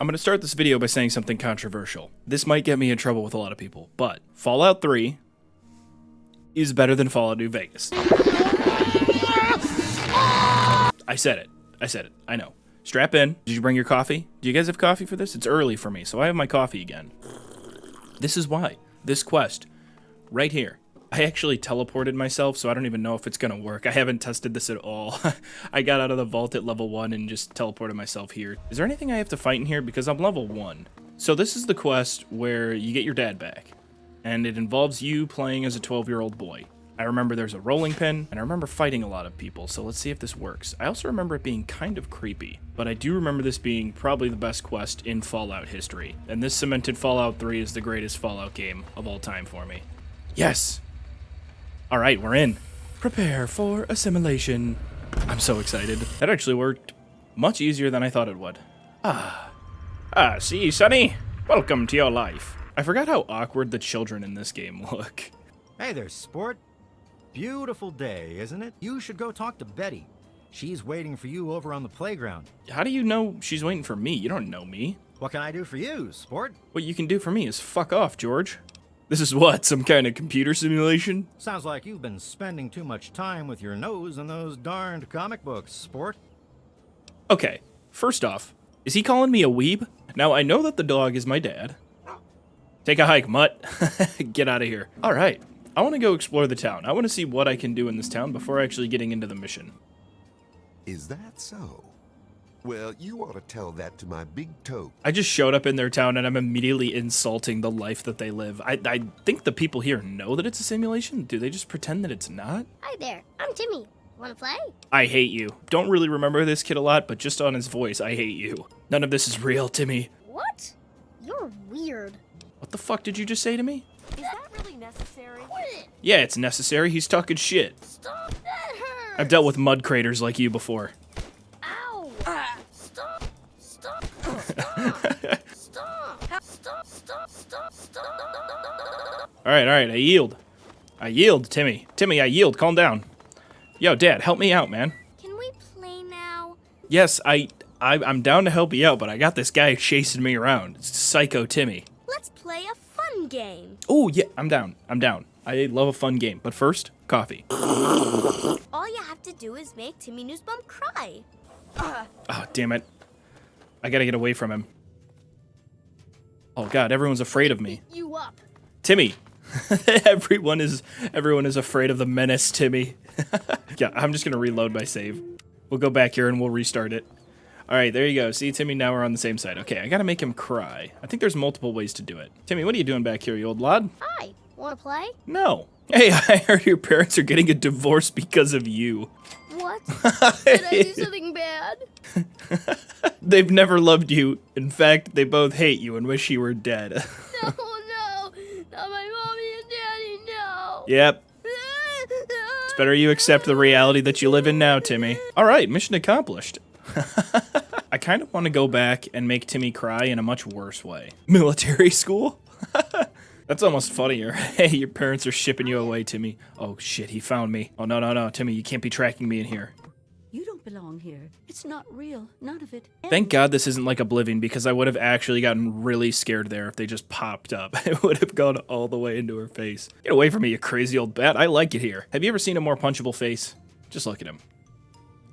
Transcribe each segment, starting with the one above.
I'm going to start this video by saying something controversial. This might get me in trouble with a lot of people, but Fallout 3 is better than Fallout New Vegas. I said it. I said it. I know. Strap in. Did you bring your coffee? Do you guys have coffee for this? It's early for me, so I have my coffee again. This is why. This quest. Right here. I actually teleported myself, so I don't even know if it's gonna work. I haven't tested this at all. I got out of the vault at level 1 and just teleported myself here. Is there anything I have to fight in here? Because I'm level 1. So this is the quest where you get your dad back. And it involves you playing as a 12-year-old boy. I remember there's a rolling pin, and I remember fighting a lot of people, so let's see if this works. I also remember it being kind of creepy, but I do remember this being probably the best quest in Fallout history, and this cemented Fallout 3 is the greatest Fallout game of all time for me. Yes! Alright, we're in. Prepare for assimilation. I'm so excited. That actually worked much easier than I thought it would. Ah. Ah, see, Sonny? Welcome to your life. I forgot how awkward the children in this game look. Hey there, sport. Beautiful day, isn't it? You should go talk to Betty. She's waiting for you over on the playground. How do you know she's waiting for me? You don't know me. What can I do for you, sport? What you can do for me is fuck off, George. This is what, some kind of computer simulation? Sounds like you've been spending too much time with your nose in those darned comic books, sport. Okay, first off, is he calling me a weeb? Now, I know that the dog is my dad. Take a hike, mutt. Get out of here. All right, I want to go explore the town. I want to see what I can do in this town before actually getting into the mission. Is that so? Well, you ought to tell that to my big toe. I just showed up in their town and I'm immediately insulting the life that they live. I, I think the people here know that it's a simulation. Do they just pretend that it's not? Hi there, I'm Timmy. Wanna play? I hate you. Don't really remember this kid a lot, but just on his voice, I hate you. None of this is real, Timmy. What? You're weird. What the fuck did you just say to me? Is that really necessary? Quit! Yeah, it's necessary. He's talking shit. Stop! That hurts! I've dealt with mud craters like you before. Stop! Stop! Stop! Stop! Stop! Stop! All right, all right, I yield. I yield, Timmy. Timmy, I yield. Calm down. Yo, Dad, help me out, man. Can we play now? Yes, I, I I'm down to help you out, but I got this guy chasing me around. It's Psycho Timmy. Let's play a fun game. Oh, yeah, I'm down. I'm down. I love a fun game, but first, coffee. All you have to do is make Timmy Neusbaum cry. Oh, damn it. I gotta get away from him. Oh god, everyone's afraid of me. You up? Timmy. everyone is everyone is afraid of the menace, Timmy. yeah, I'm just gonna reload my save. We'll go back here and we'll restart it. Alright, there you go. See, Timmy, now we're on the same side. Okay, I gotta make him cry. I think there's multiple ways to do it. Timmy, what are you doing back here, you old lad? Hi. Wanna play? No. Hey, I heard your parents are getting a divorce because of you. What? Did I do something bad? They've never loved you. In fact, they both hate you and wish you were dead. No, no. Not my mommy and daddy, no. yep, it's better you accept the reality that you live in now, Timmy. All right, mission accomplished. I kind of want to go back and make Timmy cry in a much worse way. Military school? That's almost funnier. Hey, your parents are shipping you away, Timmy. Oh shit, he found me. Oh no, no, no, Timmy, you can't be tracking me in here. You don't belong here. It's not real. None of it. Thank God this isn't like Oblivion because I would have actually gotten really scared there if they just popped up. It would have gone all the way into her face. Get away from me, you crazy old bat. I like it here. Have you ever seen a more punchable face? Just look at him.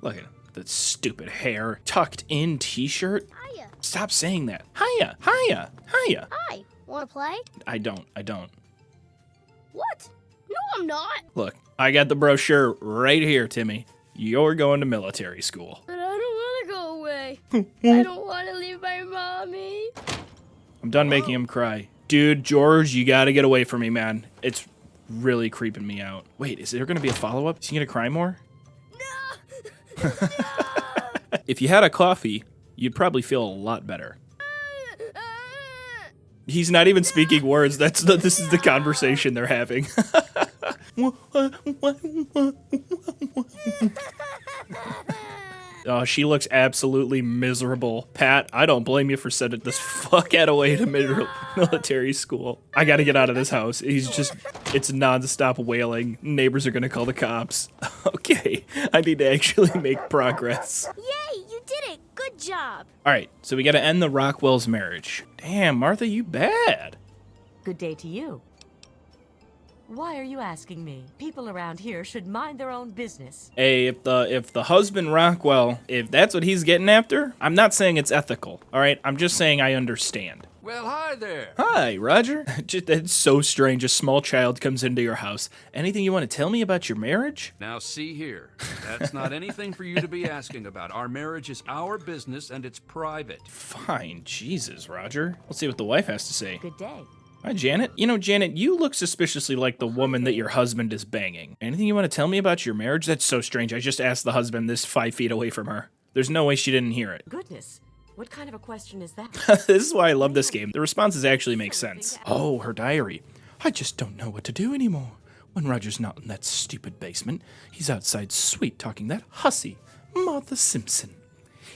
Look at him. That stupid hair. Tucked in t-shirt. Hiya. Stop saying that. Hiya, hiya, hiya. Hi. Wanna play? I don't, I don't. What? No, I'm not. Look, I got the brochure right here, Timmy. You're going to military school. But I don't want to go away. I don't want to leave my mommy. I'm done making him cry. Dude, George, you gotta get away from me, man. It's really creeping me out. Wait, is there gonna be a follow-up? Is he gonna cry more? No. If you had a coffee, you'd probably feel a lot better. He's not even speaking words. That's the, this is the conversation they're having. oh, she looks absolutely miserable. Pat, I don't blame you for sending this fuck out away to military school. I gotta get out of this house. He's just, it's nonstop wailing. Neighbors are gonna call the cops. okay, I need to actually make progress. It. Good Good job. All right, so we got to end the Rockwell's marriage. Damn, Martha, you bad. Good day to you. Why are you asking me? People around here should mind their own business. Hey, if the if the husband Rockwell, if that's what he's getting after, I'm not saying it's ethical. All right, I'm just saying I understand. Well, hi there. Hi, Roger. Just, that's so strange. A small child comes into your house. Anything you want to tell me about your marriage? Now, see here. That's not anything for you to be asking about. Our marriage is our business and it's private. Fine, Jesus, Roger. Let's see what the wife has to say. Good day. Hi, Janet. You know, Janet, you look suspiciously like the woman that your husband is banging. Anything you want to tell me about your marriage? That's so strange. I just asked the husband this five feet away from her. There's no way she didn't hear it. Goodness. What kind of a question is that? this is why I love this game. The responses actually make sense. Oh, her diary. I just don't know what to do anymore. When Roger's not in that stupid basement, he's outside sweet talking that hussy, Martha Simpson.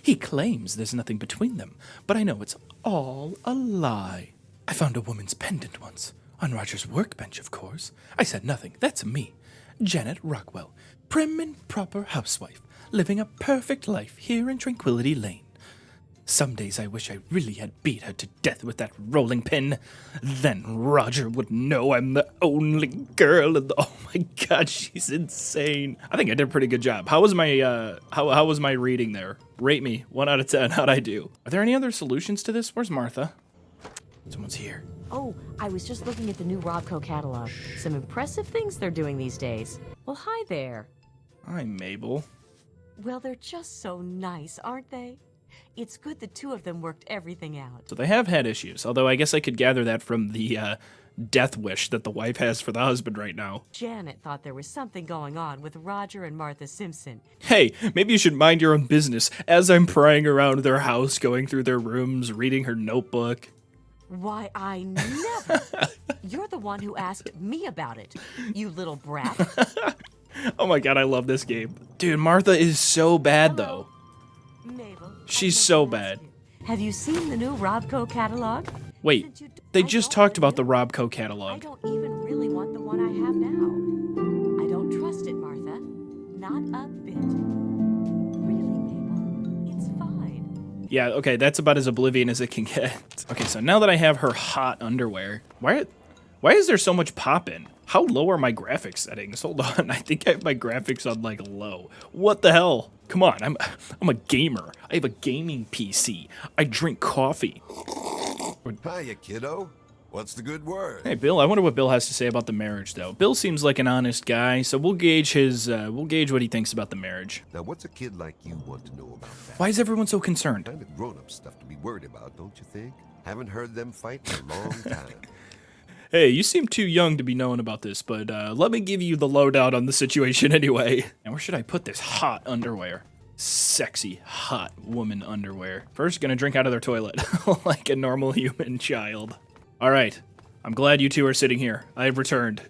He claims there's nothing between them, but I know it's all a lie. I found a woman's pendant once, on Roger's workbench, of course. I said nothing, that's me. Janet Rockwell, prim and proper housewife, living a perfect life here in Tranquility Lane. Some days I wish I really had beat her to death with that rolling pin. Then Roger would know I'm the only girl in the. Oh my god, she's insane. I think I did a pretty good job. How was my uh how how was my reading there? Rate me one out of ten. How'd I do? Are there any other solutions to this? Where's Martha? Someone's here. Oh, I was just looking at the new Robco catalog. Some impressive things they're doing these days. Well, hi there. Hi, Mabel. Well, they're just so nice, aren't they? It's good the two of them worked everything out. So they have had issues, although I guess I could gather that from the uh, death wish that the wife has for the husband right now. Janet thought there was something going on with Roger and Martha Simpson. Hey, maybe you should mind your own business as I'm prying around their house, going through their rooms, reading her notebook. Why, I never. You're the one who asked me about it, you little brat. Oh my god, I love this game. Dude, Martha is so bad though. She's so bad. Have you seen the new Robco catalog? Wait, Since you d- they just talked about the Robco catalog. I don't even really want the one I have now. I don't trust it, Martha. Not a bit. Really, Mabel? It's fine. Yeah, okay, that's about as oblivion as it can get. Okay, so now that I have her hot underwear, why why is there so much pop in? How low are my graphics settings? Hold on, I think I have my graphics on like low. What the hell? Come on, I'm I'm a gamer. I have a gaming PC. I drink coffee. Hiya, kiddo. What's the good word? Hey, Bill. I wonder what Bill has to say about the marriage, though. Bill seems like an honest guy, so we'll gauge his. Uh, we'll gauge what he thinks about the marriage. Now, what's a kid like you want to know about that? Why is everyone so concerned? Kind of grown-up stuff to be worried about, don't you think? Haven't heard them fight in a long time. Hey, you seem too young to be knowing about this, but uh, let me give you the lowdown on the situation anyway. And where should I put this hot underwear? Sexy, hot woman underwear. First, gonna drink out of their toilet like a normal human child. All right, I'm glad you two are sitting here. I've returned.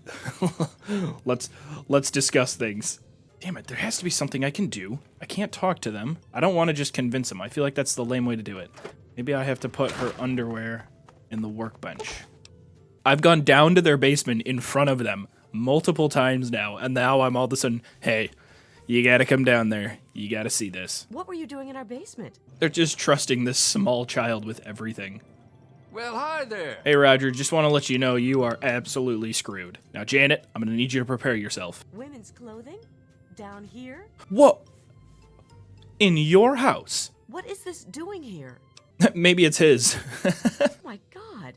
let's let's discuss things. Damn it, there has to be something I can do. I can't talk to them. I don't want to just convince them. I feel like that's the lame way to do it. Maybe I have to put her underwear in the workbench. I've gone down to their basement in front of them multiple times now, and now I'm all of a sudden, hey, you gotta come down there. You gotta see this. What were you doing in our basement? They're just trusting this small child with everything. Well, hi there. Hey, Roger, just want to let you know you are absolutely screwed. Now, Janet, I'm gonna need you to prepare yourself. Women's clothing? Down here? What? In your house? What is this doing here? Maybe it's his. Oh my god.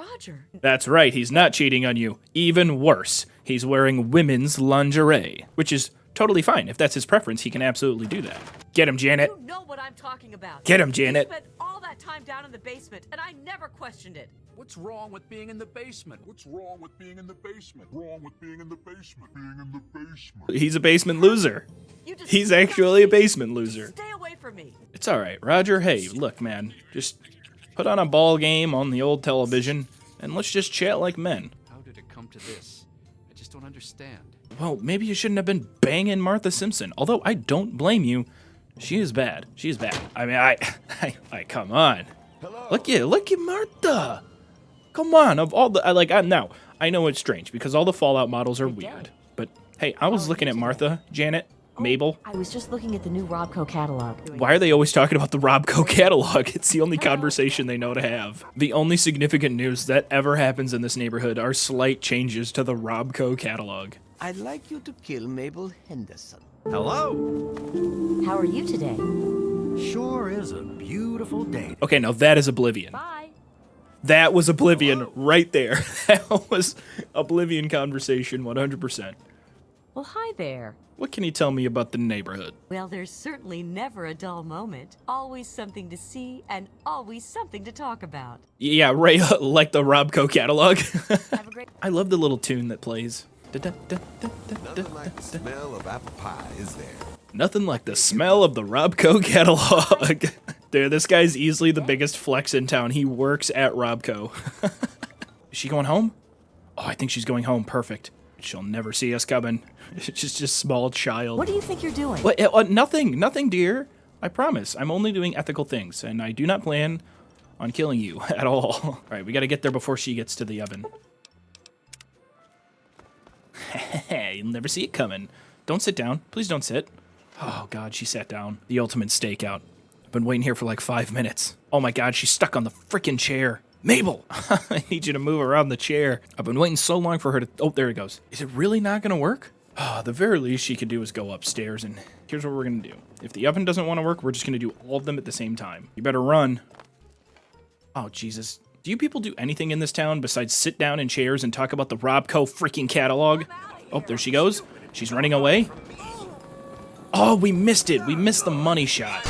Roger. That's right, he's not cheating on you. Even worse, he's wearing women's lingerie, which is totally fine. If that's his preference, he can absolutely do that. Get him, Janet. You know what I'm talking about. Get him, You Janet. spent all that time down in the basement, and I never questioned it. What's wrong with being in the basement? What's wrong with being in the basement? Wrong with being in the basement? Being in the basement. He's a basement loser. You just He's actually a basement loser. Stay away from me. It's all right, Roger. Hey, look, man, just put on a ball game on the old television and let's just chat like men. How did it come to this? I just don't understand. Well, maybe you shouldn't have been banging Martha Simpson. Although I don't blame you. She is bad. She is bad. I mean, I, I, I come on. Hello. Look at, look at Martha. Come on. Of all the, I like, I now I know it's strange because all the Fallout models are weird. But hey, I was oh, looking at Martha, Janet. Oh, Mabel? I was just looking at the new Robco catalog. Why are they always talking about the Robco catalog? It's the only conversation they know to have. The only significant news that ever happens in this neighborhood are slight changes to the Robco catalog. I'd like you to kill Mabel Henderson. Hello. How are you today? Sure is a beautiful day. Okay, now that is Oblivion. Bye. That was Oblivion right there. That was Oblivion conversation 100%. Well, hi there. What can you tell me about the neighborhood? Well, there's certainly never a dull moment. Always something to see and always something to talk about. Yeah, right, like the Robco catalog. Have a great I love the little tune that plays. Nothing like the smell of apple pie, is there? Nothing like the smell of the Robco catalog. Dude, this guy's easily the biggest flex in town. He works at Robco. Is she going home? Oh, I think she's going home. Perfect. She'll never see us coming. She's just a small child. What do you think you're doing? What? Uh, nothing. Nothing, dear. I promise. I'm only doing ethical things, and I do not plan on killing you at all. All right, we got to get there before she gets to the oven. You'll never see it coming. Don't sit down. Please don't sit. Oh, God, she sat down. The ultimate stakeout. I've been waiting here for like five minutes. Oh, my God, she's stuck on the freaking chair. Mabel, I need you to move around the chair. I've been waiting so long for her to. Oh, there it goes. Is it really not going to work? Oh, the very least she could do is go upstairs, and here's what we're going to do. If the oven doesn't want to work, we're just going to do all of them at the same time. You better run. Oh, Jesus. Do you people do anything in this town besides sit down in chairs and talk about the Robco freaking catalog? Oh, there she goes. She's running away. Oh, we missed it. We missed the money shot.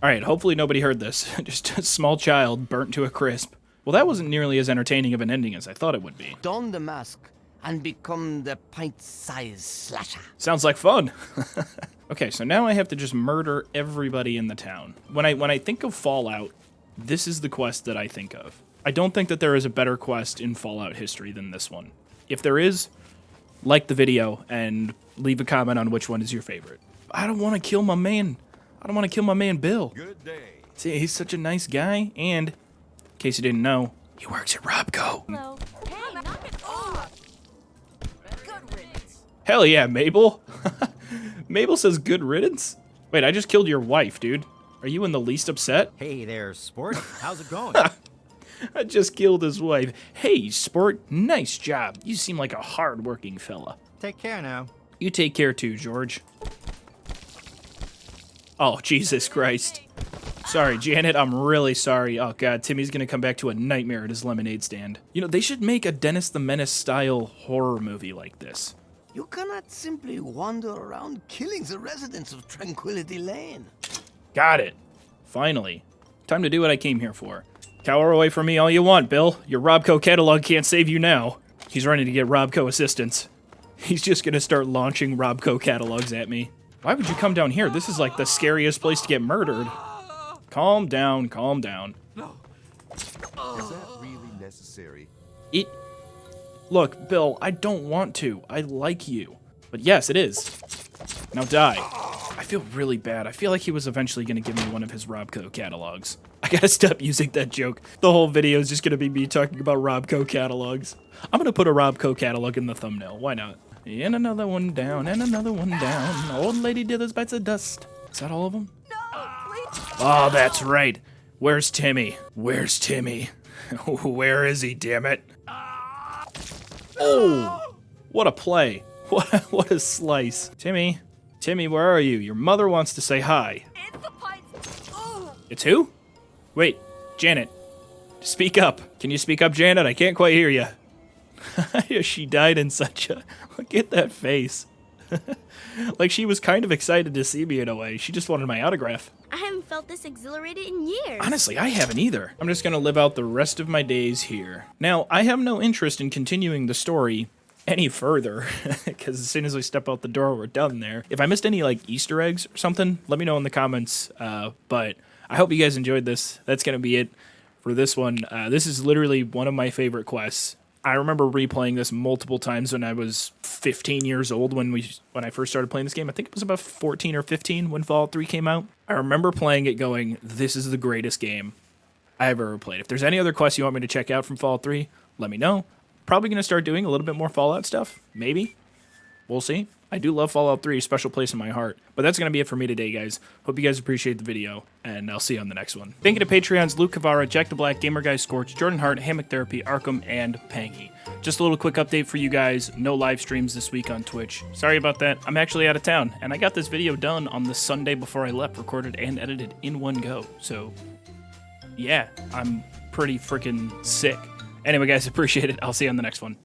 All right, hopefully nobody heard this. Just a small child burnt to a crisp. Well, that wasn't nearly as entertaining of an ending as I thought it would be. Don the mask and become the pint-sized slasher. Sounds like fun. okay, so now I have to just murder everybody in the town. When I when I think of Fallout, this is the quest that I think of. I don't think that there is a better quest in Fallout history than this one. If there is, like the video and leave a comment on which one is your favorite. I don't want to kill my man. I don't want to kill my man Bill. Good day. See, he's such a nice guy, and in case you didn't know, he works at Robco. Hello. Hey, knock it off. Good riddance. Hell yeah, Mabel. Mabel says good riddance. Wait, I just killed your wife, dude. Are you in the least upset? Hey there, sport. How's it going? I just killed his wife. Hey, sport, nice job. You seem like a hard-working fella. Take care now. You take care too, George. Oh, Jesus Christ. Sorry, Janet, I'm really sorry. Oh, God, Timmy's gonna come back to a nightmare at his lemonade stand. You know, they should make a Dennis the Menace style horror movie like this. You cannot simply wander around killing the residents of Tranquility Lane. Got it. Finally. Time to do what I came here for. Cower away from me all you want, Bill. Your Robco catalog can't save you now. He's running to get Robco assistance. He's just gonna start launching Robco catalogs at me. Why would you come down here? This is like the scariest place to get murdered. Calm down, calm down. Is that really necessary? It. Look, Bill, I don't want to. I like you. But yes, it is. Now die. I feel really bad. I feel like he was eventually going to give me one of his Robco catalogs. I gotta stop using that joke. The whole video is just going to be me talking about Robco catalogs. I'm going to put a Robco catalog in the thumbnail. Why not? And another one down, and another one down. Old Lady Dithers bites of dust. Is that all of them? No. Oh, that's right. Where's Timmy? Where's Timmy? Where is he, damn it? Ah! Oh, what a play. What, what a slice. Timmy, Timmy, where are you? Your mother wants to say hi. It's the. It's who? Wait, Janet. Speak up. Can you speak up, Janet? I can't quite hear you. she died in such a. Look at that face. like she was kind of excited to see me in a way. She just wanted my autograph. I haven't felt this exhilarated in years. Honestly, I haven't either. I'm just gonna live out the rest of my days here. Now, I have no interest in continuing the story any further, because as soon as we step out the door, we're done there. If I missed any, like, Easter eggs or something, let me know in the comments, uh, but I hope you guys enjoyed this. That's gonna be it for this one. Uh, this is literally one of my favorite quests. I remember replaying this multiple times when I was 15 years old when we when I first started playing this game. I think it was about 14 or 15 when Fallout 3 came out. I remember playing it going, "This is the greatest game I have ever played." If there's any other quests you want me to check out from Fallout 3, let me know. Probably going to start doing a little bit more Fallout stuff, maybe. We'll see. I do love Fallout 3, special place in my heart. But that's going to be it for me today, guys. Hope you guys appreciate the video, and I'll see you on the next one. Thank you to Patreons Luke Cavara, Jack the Black, Gamer Guy Scorch, Jordan Hart, Hammock Therapy, Arkham, and Pangy. Just a little quick update for you guys. No live streams this week on Twitch. Sorry about that. I'm actually out of town, and I got this video done on the Sunday before I left, recorded and edited in one go. So, yeah, I'm pretty freaking sick. Anyway, guys, appreciate it. I'll see you on the next one.